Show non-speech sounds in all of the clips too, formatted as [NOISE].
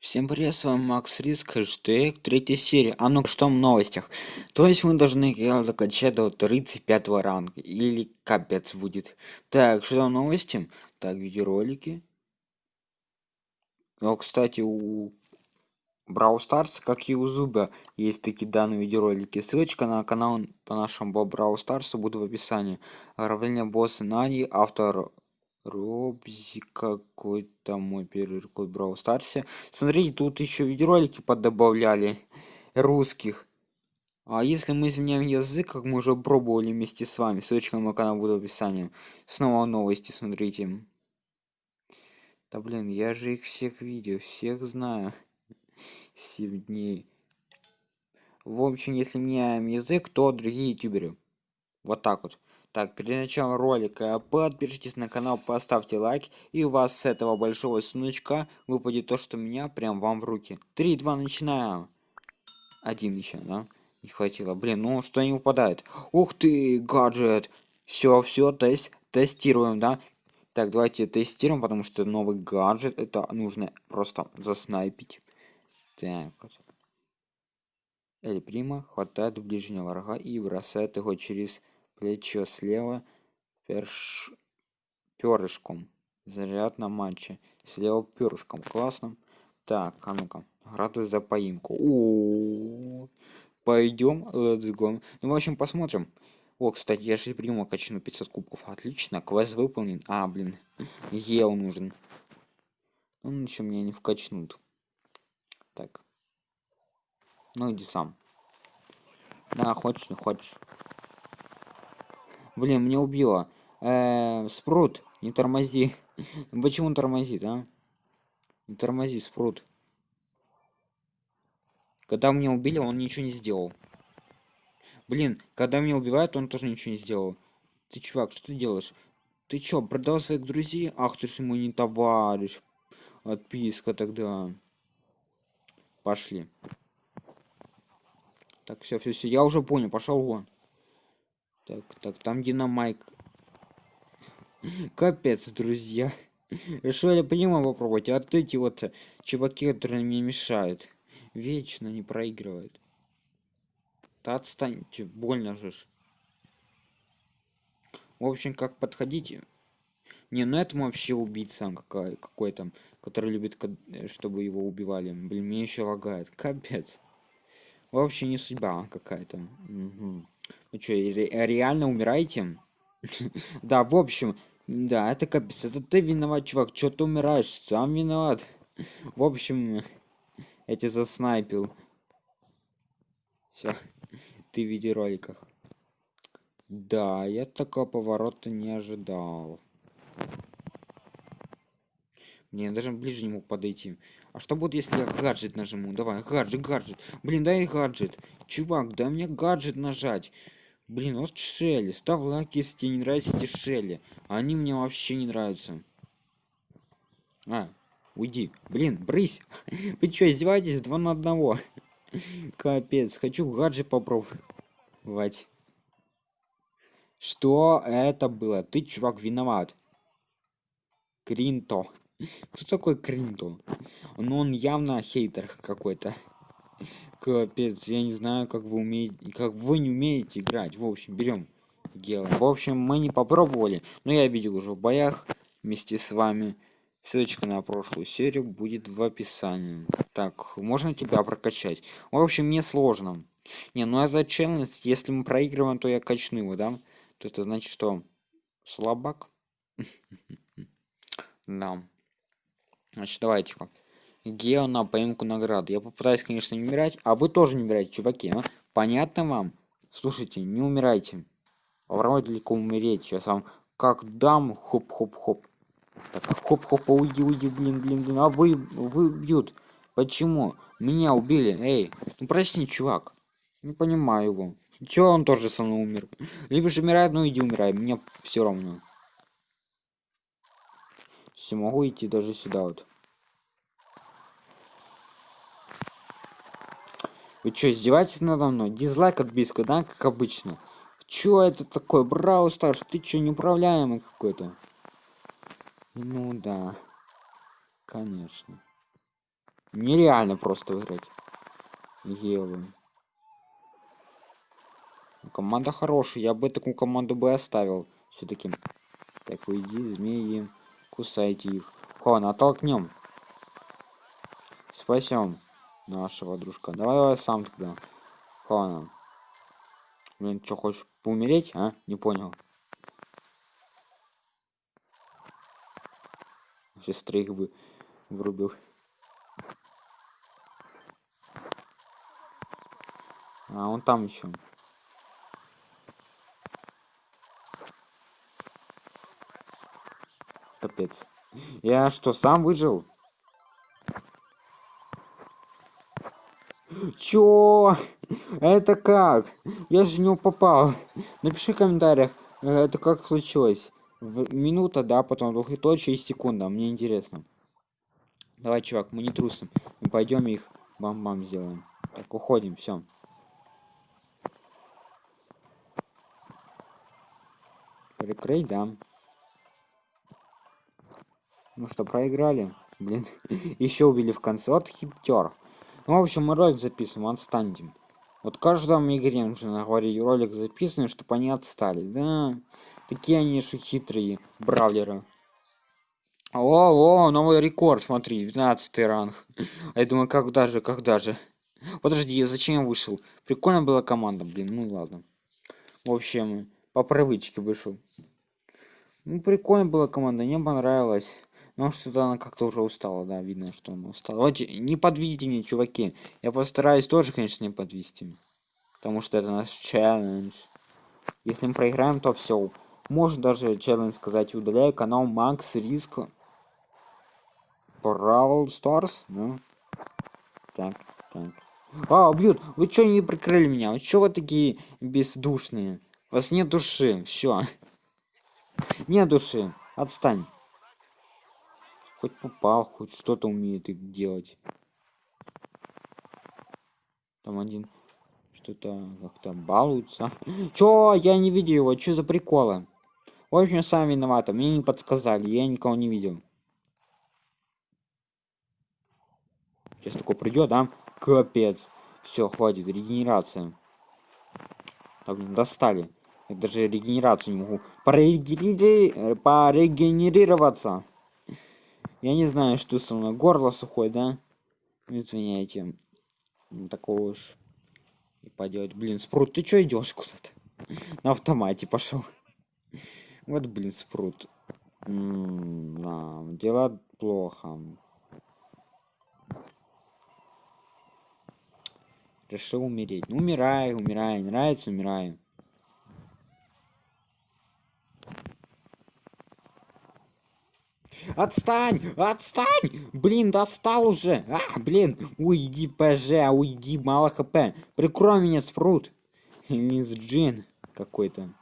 Всем привет, с вами Макс Риск, хэштег, третья серия. А ну что в новостях? То есть мы должны ее докачать до 35 ранга, или капец будет. Так, что там новости? Так, видеоролики. Ну, кстати, у Брау Старс, как и у Зуба, есть такие данные видеоролики. Ссылочка на канал по нашему Брау Старсу будет в описании. Ограбление босса Нани, автор Робзи какой-то мой первый рекорд Брау Старсе. Смотрите, тут еще видеоролики поддобавляли русских. А если мы изменяем язык, как мы уже пробовали вместе с вами, ссылочка на мой канал будет в описании. Снова новости, смотрите. Да блин, я же их всех видел, всех знаю. 7 дней. В общем, если меняем язык, то другие ютуберы. Вот так вот. Так, перед началом ролика подпишитесь на канал, поставьте лайк, и у вас с этого большого сундучка выпадет то, что у меня прям вам в руки. 3, 2, начинаем. Один еще, да? Не хватило. Блин, ну что не выпадает? Ух ты, гаджет. Все, все, тест, тестируем, да? Так, давайте тестируем, потому что новый гаджет, это нужно просто заснайпить. Так, вот. Эль Прима хватает ближнего врага и бросает его через плечо слева перш... перышком. Заряд на матче. Слева перышком. Классно. Так, а ну-ка. Грады за поимку. -о. Пойдем, let's go. Ну, в общем, посмотрим. О, кстати, я же приму качну 500 кубков. Отлично, квест выполнен. А, блин, ел нужен. Ну, ничего, меня не вкачнут. Так. Ну, иди сам. Да, хочешь, не хочешь. Блин, меня убило. Э -э, спрут, не тормози. [LAUGHS] Почему он тормозит, а? Не тормози, спрут. Когда меня убили, он ничего не сделал. Блин, когда меня убивают, он тоже ничего не сделал. Ты, чувак, что ты делаешь? Ты чё, продал своих друзей? Ах ты ж ему не товарищ. Отписка тогда. Пошли. Так, все, все, все, я уже понял, пошел вон. Так, так, там динамайк. Капец, друзья. Решил я понимаю попробовать, а вот эти вот чуваки, которые мне мешают, вечно не проигрывают. Да отстаньте, больно же. В общем, как подходите. Не, ну это вообще убийца какой, какой там, который любит, чтобы его убивали. Блин, мне еще лагает. Капец. Вообще не судьба какая-то. Угу. Вы что, ре реально умираете? [LAUGHS] да, в общем, да, это капец. Это ты виноват, чувак. Что ты умираешь? Сам виноват. в общем, я тебя заснайпил. Все, ты в видеороликах. Да, я такого поворота не ожидал. Мне я даже ближе не мог подойти. А что будет, если я гаджет нажму? Давай, гаджет, гаджет. Блин, дай гаджет. Чувак, дай мне гаджет нажать. Блин, вот Шелли. Ставь лайк, если тебе не нравятся эти Шелли. Они мне вообще не нравятся. А, уйди. Блин, брысь. [LAUGHS] Вы что, издеваетесь? Два на одного. [LAUGHS] Капец, хочу гаджет попробовать. Что это было? Ты, чувак, виноват. Кринто. [LAUGHS] Кто такой Кринто? Ну, он явно хейтер какой-то. Капец, я не знаю, как вы умеете, как вы не умеете играть. В общем, берем делаем. В общем, мы не попробовали, но я видел уже в боях вместе с вами. Ссылочка на прошлую серию будет в описании. Так, можно тебя прокачать? В общем, мне сложно. Не, ну это челлендж, если мы проигрываем, то я качну его, да? То это значит, что слабак? [LAUGHS] Да. Значит, давайте-ка. Гео на поимку награды. Я попытаюсь, конечно, не умирать, а вы тоже не умирайте, чуваки. А? Понятно вам? Слушайте, не умирайте. Попробуйте далеко умереть. Сейчас вам как дам, хоп-хоп-хоп. Так, хоп-хоп, уйди, уйди, блин, блин, блин. А вы, вы бьют. Почему? Меня убили. Эй, ну прости, чувак. Не понимаю его. Чего он тоже со мной умер? Либо же умирает, ну иди умирай. Мне все равно. Все, могу идти даже сюда вот. Вы что, издеваетесь надо мной? Дизлайк от биска, да, как обычно. Чё это такое? Брау Старс, ты чё, неуправляемый какой-то? Ну да. Конечно. Нереально просто выиграть. Елы. Команда хорошая, я бы такую команду бы оставил. Все-таки. Так, уйди, змеи. Кусайте их. Ладно, оттолкнем. Спасем нашего дружка. Давай, давай сам тогда. Ладно. Блин, что, хочешь поумереть, а? Не понял. Сейчас троих бы врубил. А, он там еще. Капец. Я что, сам выжил? Чё? Это как? Я же не попал. Напиши в комментариях, э, это как случилось. В минута, да, потом двухточие и секунда. Мне интересно. Давай, чувак, мы не трусим. Мы пойдем их бам-бам сделаем. Так, уходим, все. Прикрыть, да. Ну что, проиграли? Блин, [LAUGHS] еще убили в конце. Вот хитер. Ну, в общем, мы ролик записываем, отстаньте. Вот каждом игре нужно говорить ролик записанный, чтобы они отстали. Да, такие они же хитрые бравлеры. О, о, новый рекорд, смотри, 12 ранг. А я думаю, как даже, как даже. Подожди, зачем я вышел? Прикольно была команда, блин, ну ладно. В общем, по привычке вышел. Ну, прикольно была команда, мне понравилось. Ну, что-то она как-то уже устала, да, видно, что она устала. Давайте, не подведите меня, чуваки. Я постараюсь тоже, конечно, не подвести. Потому что это наш челлендж. Если мы проиграем, то все. Можно даже челлендж сказать, удаляю канал Макс Риск. Бравл Старс, ну. Так, так. А, бьют, вы что не прикрыли меня? Вы что вы такие бездушные? У вас нет души, все. [LAUGHS] Нет души, отстань. Хоть попал, хоть что-то умеет делать. Там один что-то как-то балуется. [LAUGHS] Чё? Я не видел его. Чё за приколы? В общем, сами виноваты. Мне не подсказали. Я никого не видел. Сейчас такой придет, да? Капец. Все, хватит. Регенерация. Так, достали. Я даже регенерацию не могу. Порегенери... Порегенерироваться. Я не знаю, что со мной. Горло сухое, да? Извиняйте. Такого уж и поделать. Блин, спрут, ты чё идешь куда-то? [LAUGHS] На автомате пошел. Вот, блин, спрут. да, дела плохо. Решил умереть. Ну, умирай, умирай. Нравится, умирай. Отстань! Отстань! Блин, достал уже! А, блин! Уйди, ПЖ, уйди, мало хп. Прикрой меня, спрут. Лиз Джин какой-то.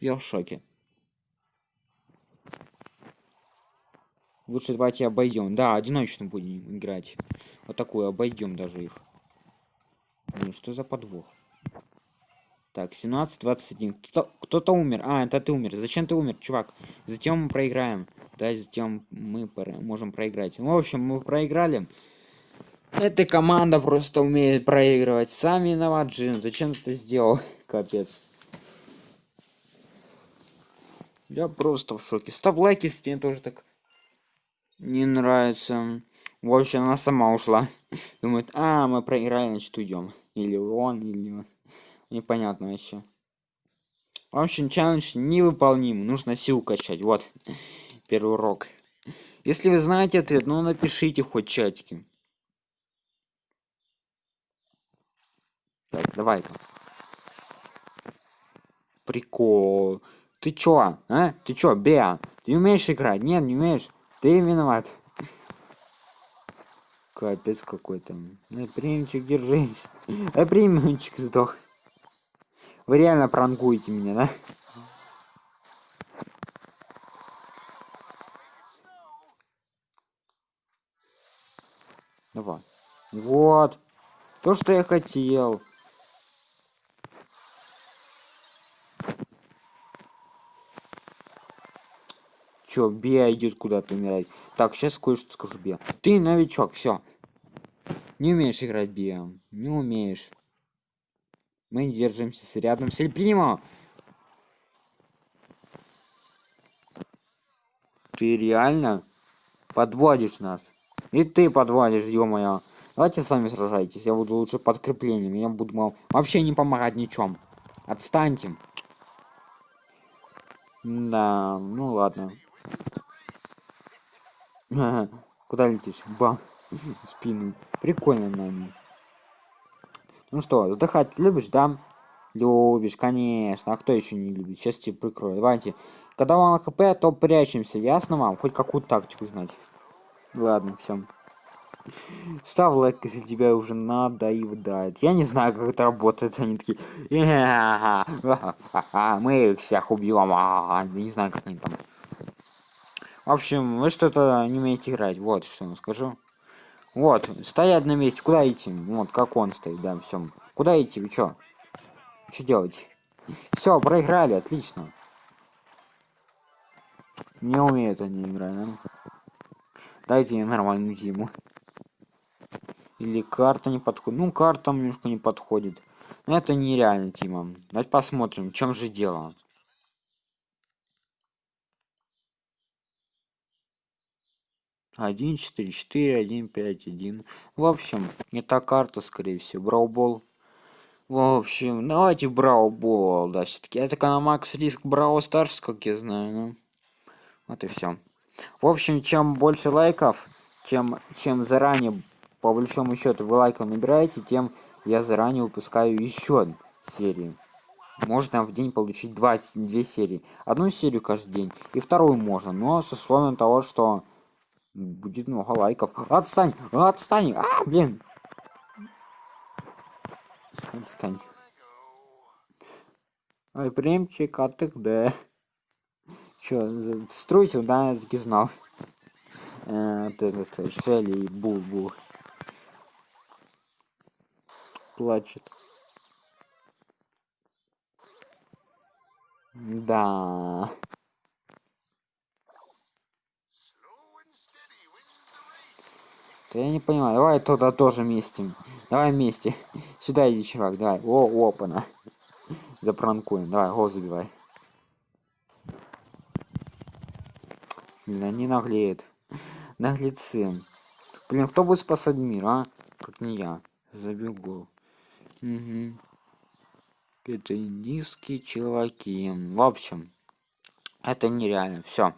Я в шоке. Лучше давайте обойдем. Да, одиночно будем играть. Вот такую обойдем даже их. Блин, что за подвох? Так, 17, 21. Кто-то кто умер. А, это ты умер. Зачем ты умер, чувак? Затем мы проиграем. Да, затем мы можем проиграть. Ну, в общем, мы проиграли. Эта команда просто умеет проигрывать. Сам виноват, Джин. Зачем ты сделал? [LAUGHS] Капец. Я просто в шоке. Ставь лайк, если тебе тоже так не нравится. В общем, она сама ушла. [LAUGHS] Думает, а, мы проиграем, значит уйдем. Или он, или он непонятно еще в общем челлендж невыполним. Нужно силу качать. Вот. Первый урок. Если вы знаете ответ ну напишите хоть чатики. Так давай-ка. Прикол. Ты чё а? Ты чё беа ты умеешь играть? Нет не умеешь? Ты виноват. Капец какой-то. Примчик держись. А примчик сдох вы реально пранкуете меня, да? Давай. Вот. То, что я хотел. Чё, Беа идет куда-то умирать. Так, сейчас кое-что скажу, Беа. Ты новичок, все. Не умеешь играть Беа. Не умеешь. Мы держимся с рядом с Эльпримо. Ты реально подводишь нас. И ты подводишь, ё-моё. Давайте сами сражайтесь. Я буду лучше подкреплением. Я буду вам вообще не помогать ничем. Отстаньте. Да, ну ладно. [LAUGHS] Куда летишь? Бам. [LAUGHS] Спину. Прикольно, наверное. Ну что, вздыхать любишь, да? Любишь, конечно. А кто еще не любит? Сейчас тебе прикрою. Давайте. Когда вам хп, то прячемся. Ясно вам? Хоть какую тактику знать. Ладно, все. Ставь лайк, если тебя уже надоедает. Я не знаю, как это работает. Они такие... Мы их всех убьем. Я не знаю, как они там. В общем, вы что-то не умеете играть. Вот что я скажу. Вот, стоять на месте. Куда идти? Вот, как он стоит, да, все. Куда идти? Вы что? Что делать? Все, проиграли, отлично. Не умеют они играть, да? Дайте мне нормальную зиму. Или карта не подходит. Ну, карта немножко не подходит. Но это нереально, Тима. Давайте посмотрим, в чем же дело. Один, четыре, четыре, один, пять, один. В общем, это карта, скорее всего. Браубол. В общем, давайте Браубол, да, все-таки. Это Макс Риск Брау Старс, как я знаю, ну. Вот и все. В общем, чем больше лайков, чем, чем заранее, по большому счету, вы лайков набираете, тем я заранее выпускаю еще серию. Можно в день получить два, две серии. Одну серию каждый день, и вторую можно, но с условием того, что будет много лайков. Отстань! Отстань! А, блин! Отстань. Ой, примчик, а ты где? Чё, стройся, да, я таки знал. Э, этот, Шелли и Бул-Бул. Плачет. Да. Да я не понимаю. Давай туда тоже вместе. Давай вместе. Сюда иди, чувак, давай. О, опана. Запранкуем. Давай, гол забивай. Блин, они наглеют. Наглецы. Блин, кто будет спасать мир, а? Как не я. Забил гол. Угу. Это низкие чуваки. В общем, это нереально. Все.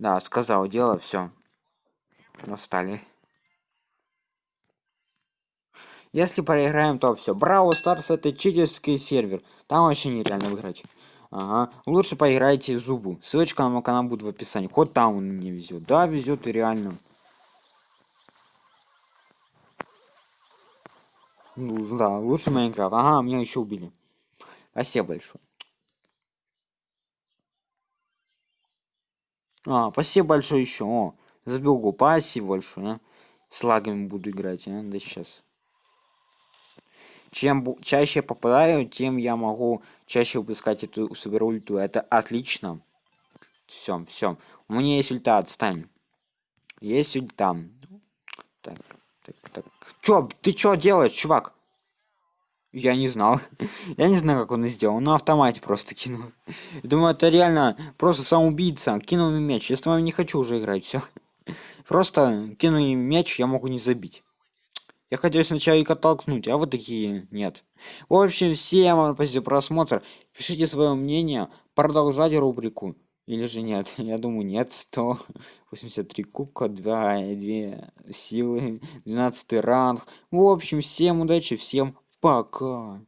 Да, сказал дело, все. Настали. Если проиграем, то все. Браво Старс это читерский сервер. Там вообще нереально выиграть. Ага. Лучше поиграйте зубу. Ссылочка на мой канал будет в описании. Хоть там он не везет. Да, везет и реально. Ну, да, лучше Майнкрафт. Ага, меня еще убили. Спасибо большое. А, спасибо большое еще. О, забил гол. Спасибо большое. А. С лагами буду играть, а, да сейчас чем чаще попадаю тем я могу чаще выпускать эту супер ульту это отлично. Все все у меня есть ульта отстань. Есть ульта. Так так так. Чё ты чё делаешь чувак? Я не знал. [LAUGHS] Я не знаю как он это сделал. На автомате просто кинул. [LAUGHS] Думаю это реально просто самоубийца. Кинул мне мяч. Я не хочу уже играть все [LAUGHS] просто кину им мяч я могу не забить я хотел сначала их оттолкнуть, а вот такие нет. В общем, всем вам спасибо за просмотр. Пишите свое мнение, продолжать рубрику. Или же нет? [LAUGHS] Я думаю, нет. 183 кубка, 2, 2 силы, 12 ранг. В общем, всем удачи, всем пока.